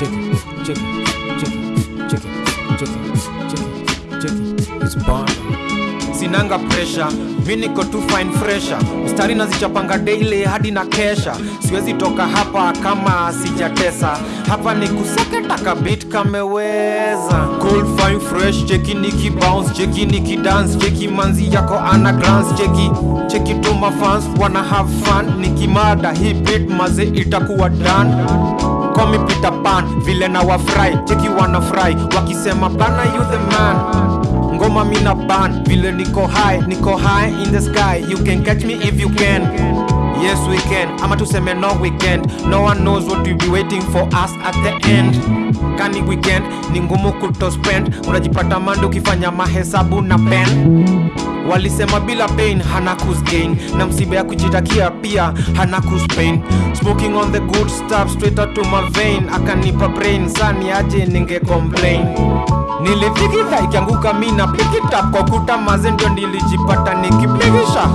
check it, check it, check it, check it, check it, check it, check it, it's bomb. Sinanga presha mi niko tu fresha mstari nazichapanga daily hadi na kesha. Siwezi toka hapa kama sijatesa. Hapa ni kuseketa kabit kameweza cool fine fresh. Cheki niki bounce. Cheki niki dance. Cheki manzi yako ana glance. Cheki cheki to my fans. Wanna have fun. Nikimada hii beat maze itakuwa done. Call me Peter Pan, vile na wafry cheki wanafry wakisema bana you the man. Ngoma mina ban vile niko high niko high in the sky you can catch me if you can yes we can. Ama tuseme no weekend no one knows what will be waiting for us at the end. Kani weekend ni ngumu kutospend unajipata mando ukifanya mahesabu na pen. Walisema bila pain hana gain. Na msiba ya kujitakia pia hana pain. Smoking on the good stuff straight out to my vein. Akanipa brain sani aje ninge complain nilifikita ikianguka mi na pikita kwa kuta maze ndio nilijipata nikipigisha.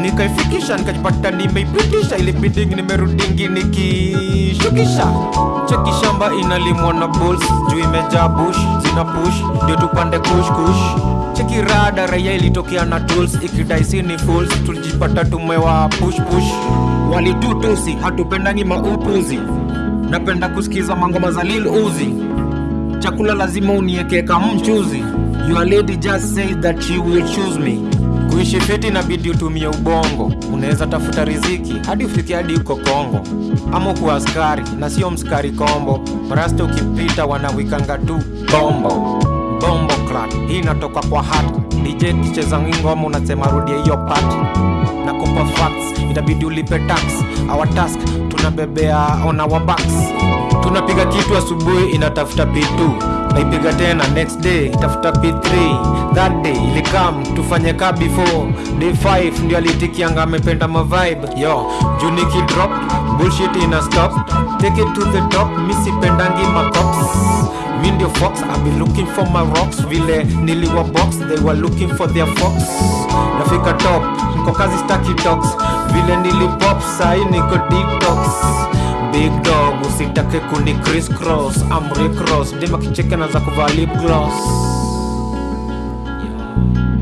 Nikaifikisha nikajipata nimeipitisha. Ilibidingi nimerudingi nikishukisha. Cheki shamba inalimwa na bulls juu imejaa bush zina push. Ndio tupande kush kush. Cheki rada raia ilitokea na tools. Ikidaisi ni fools tulijipata tumewa push push. Walitutusi hatupendangi maupuzi. Napenda kusikiza mangoma za lil uzi chakula lazima unieke kama mchuzi. Your lady just said that she will choose me. Kuishi fiti inabidi utumie ubongo. Unaweza tafuta riziki hadi ufike hadi uko kongo. Ama kuwa askari na sio mskari kombo. Marasta ukipita wanawikanga tu bombo. Bombo clat hii inatoka kwa hat. Dj kicheza ngoma unasema rudia hiyo part. Na kupa facts. Itabidi ulipe tax. Our task tunabebea on our backs tunapiga kitu asubuhi inatafuta p2 naipiga tena next day itafuta p3 that day ilikam tufanye ka before. Day 5 ndio alitikianga amependa mavibe yo juu nikidrop bullshit ina stop. Take it to the top misipendangi macops mi ndio fox I be looking for my rocks. Vile niliwa box they were looking for their fox. Nafika top niko kazi staki talks vile nilipop sai niko detox big dog usitake kuni criss cross am cross dema kicheke na kuvaa lip gloss yeah.